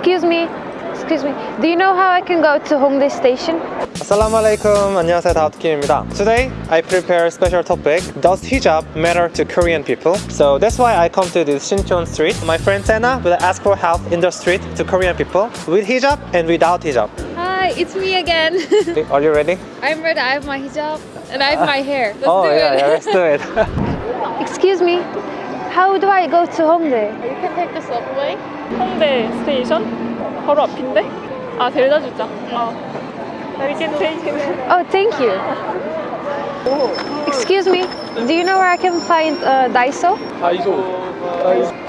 Excuse me, excuse me. Do you know how I can go to Hongdae Station? Assalamu alaikum. 안녕하세요. 다우트킴입니다. Today, I prepare a special topic. Does hijab matter to Korean people? So that's why I come to this Shinchon street. My friend Sena will ask for help in the street to Korean people with hijab and without hijab. Hi, it's me again. Are you ready? I'm ready. I have my hijab and I have my hair. Let's oh, do yeah, it. yeah, let's do it. excuse me. How do I go to Hongdae? You can take the subway. 홍대 스테이션? 바로 앞인데? 아, 데려다 주자. 어. You can take it. Oh, thank you. Excuse me. Do you know where I can find uh, Daiso? 다이소.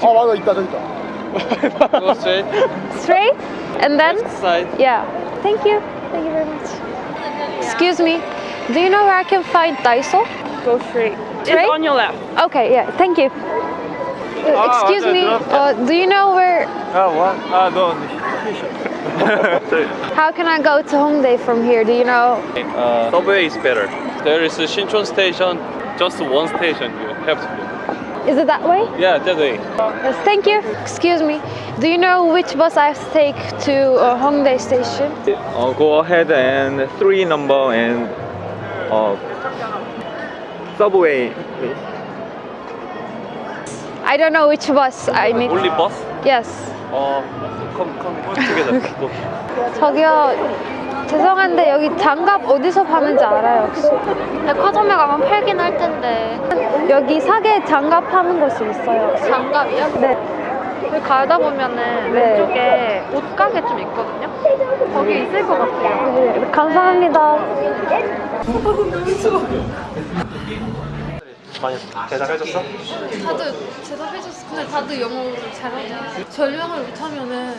어 맞아 있다 저기 있다. Go straight. Straight? And then? Side. Yeah. Thank you. Thank you very much. Excuse me. Do you know where I can find Daiso? Go straight. Straight? It's on your left. Okay, yeah. Thank you. Uh, excuse me, uh, do you know where... Oh, what? Ah, donde? How can I go to Hongdae from here, do you know? Uh, subway is better. There is a Shinchon station, just one station you have to go. Is it that way? Yeah, that way. Yes, thank you. Excuse me. Do you know which bus I have to take to uh, Hongdae station? Uh, go ahead and three number and uh, subway, please. I don't know which bus I need. Only bus? Yes. Uh, come, come together. Go. 저기요. 죄송한데 여기 장갑 어디서 파는지 알아요 혹시? 백화점에 가면 팔긴 할 텐데 여기 사계 장갑 파는 곳이 있어요. 장갑이요? 네. 여기 가다 보면은 네. 왼쪽에 옷 가게 좀 있거든요? 거기 있을 것 같아요 네, 감사합니다. 많이 대답해줬어? 다들 대답해줬어. 근데 다들 영어를 잘하고 설명을 못하면은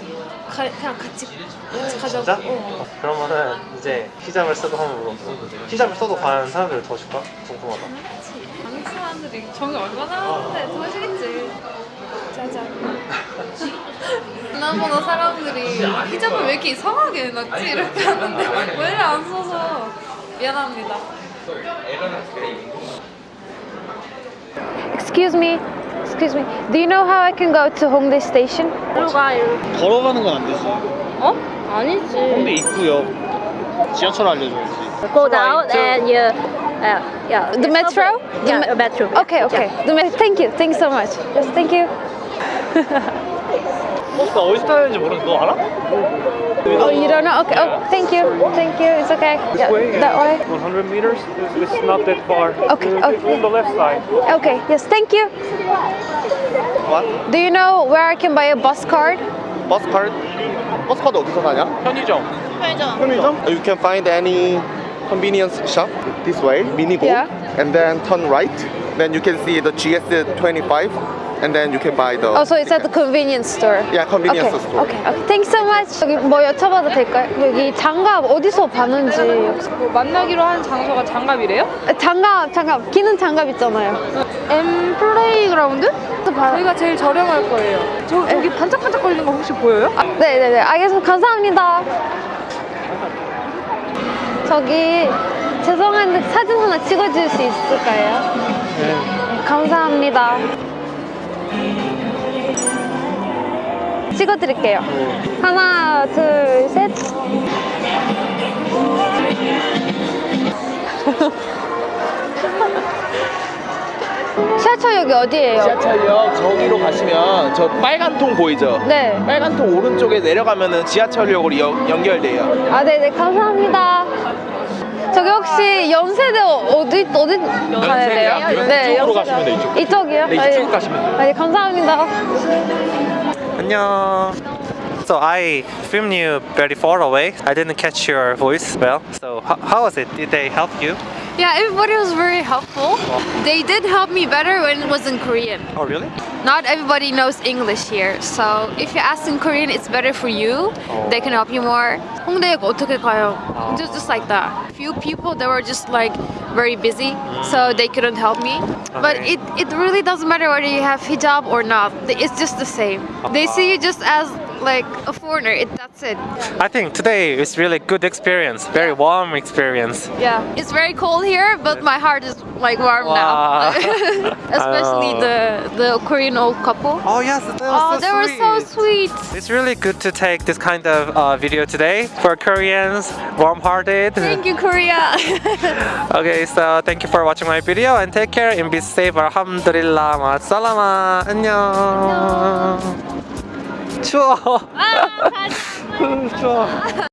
가, 그냥 같이 같이 가자고. 진짜? 어. 그러면은 이제 히잡을 쓰고 한번 물어봐. 히잡을 써도 과연 사람들이 더 줄까? 궁금하다. 한국 사람들이 정이 얼마나 하는데 더 하시겠지. 짜잔. 지난번에 사람들이 히잡을 왜 이렇게 이상하게 해놨지 이렇게 하는데 왜안 써서 미안합니다. Excuse me. Excuse me. Do you know how I can go to Hongdae Station? 일로 가 일로 걸어가는 건 안 되지. 어? 아니지 홍대 입구역. 지하철 알려줘야지. Go down and you uh, yeah The metro? The yeah, me- metro Okay, okay. The me- thank you. Thank you so much. Yes, thank you. 버스가 어디서 타야 되는지 모르는데 너 알아? Oh, you don't know? Okay. Oh, thank you. Thank you. It's okay. Yeah, that way. 100 meters. It's, it's not that far. Okay, It's okay. on the left side. Okay. Yes, thank you. What? Do you know where I can buy a bus card? 버스 카드? 버스 카드 어디서 사냐? 편의점. 편의점? You can find any convenience shop this way, Minigo, Yeah. and then turn right. Then you can see the GS25, and then you can buy the. Oh, so it's at the convenience store. Yeah, convenience okay. store. Okay. Okay. Thanks so much. 여기 뭐 여쭤봐도 될까요? 여기 장갑 어디서 파는지. 뭐 만나기로 한 장소가 장갑이래요? 아, 장갑, 장갑. 기는 장갑 있잖아요. M 플레이그라운드? 봐. 저희가 제일 저렴할 거예요. 저, 저기 반짝반짝 거리는 거 혹시 보여요? 아, 네 네 네. 알겠습니다. 감사합니다. 저기 죄송한데 사진 하나 찍어줄 수 있을까요? 네. 감사합니다. 찍어드릴게요. 하나, 둘, 셋. 지하철역이 어디예요? 지하철역 저기로 가시면 저 빨간 통 보이죠? 네. 빨간 통 오른쪽에 내려가면 은 지하철역으로 연- 연결돼요. 아, 네네, 감사합니다. 저기 혹시 연세대 어디, 어디 가야 돼요? 네, 이쪽으로 연세대. 가시면 돼요, 이쪽. 이쪽이요? 네, 이쪽 가시면 돼요. 네, 감사합니다. 안녕. So I filmed you very far away. I didn't catch your voice well. So how, how was it? Did they help you? Yeah, everybody was very helpful. Oh. They did help me better when it was in Korean. Oh really? Not everybody knows English here, so if you ask in Korean, it's better for you. They can help you more. 홍대역 어떻게 가요? Just, just like that. Few people they were just like very busy, so they couldn't help me. But Okay. it, it really doesn't matter whether you have hijab or not. It's just the same. They see you just as like a foreigner. It, that's it. I think today is really good experience, very warm experience. Yeah. It's very cold here, but my heart is like warm Wow. now. Especially I know. the the Korean old couple. Oh yes, that was Oh, so they were so sweet. It's really good to take this kind of uh, video today for Koreans, warm-hearted. Thank you, Korea. Okay, so thank you for watching my video and take care and be safe. Alhamdulillah, 마살라마, 안녕. 추워. 추워.